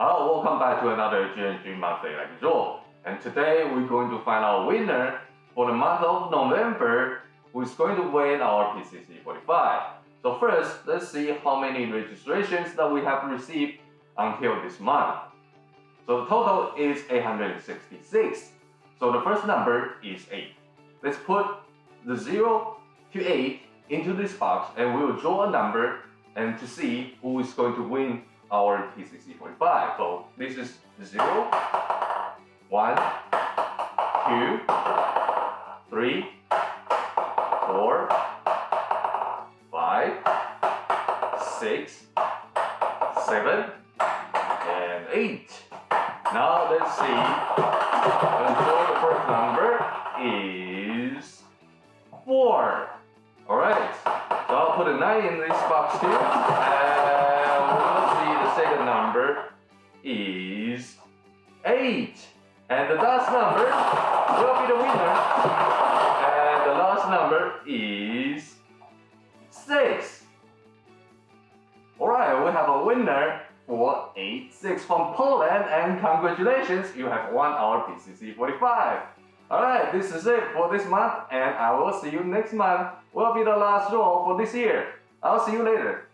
Hello, welcome back to another GNG monthly lecture. And today we're going to find our winner for the month of November who is going to win our PCC 45. So first, let's see how many registrations that we have received until this month. So the total is 866. So the first number is 8. Let's put the 0 to 8 into this box and we will draw a number and to see who is going to win our PCC 45. So this is 0, 1, 2, 3, 4, 5, 6, 7, and 8. Now let's see. So the first number is 4. Alright, so I'll put a 9 in this box too number is 8. And the last number will be the winner. And the last number is 6. Alright, we have a winner for 8-6 from Poland and congratulations, you have won our PCC 45. Alright, this is it for this month and I will see you next month. Will be the last draw for this year. I'll see you later.